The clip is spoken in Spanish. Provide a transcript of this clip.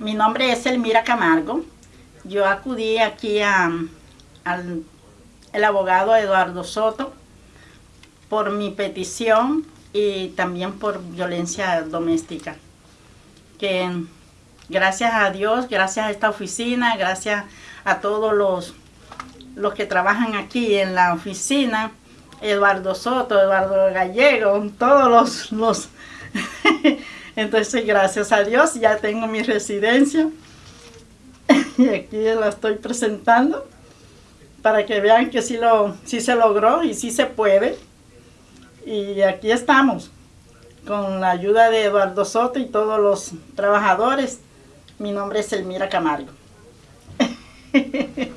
mi nombre es Elmira Camargo. Yo acudí aquí al el abogado Eduardo Soto por mi petición y también por violencia doméstica. Que gracias a Dios, gracias a esta oficina, gracias a todos los, los que trabajan aquí en la oficina, Eduardo Soto, Eduardo Gallego, todos los... los Entonces, gracias a Dios, ya tengo mi residencia y aquí la estoy presentando para que vean que sí, lo, sí se logró y sí se puede. Y aquí estamos, con la ayuda de Eduardo Soto y todos los trabajadores. Mi nombre es Elmira Camargo.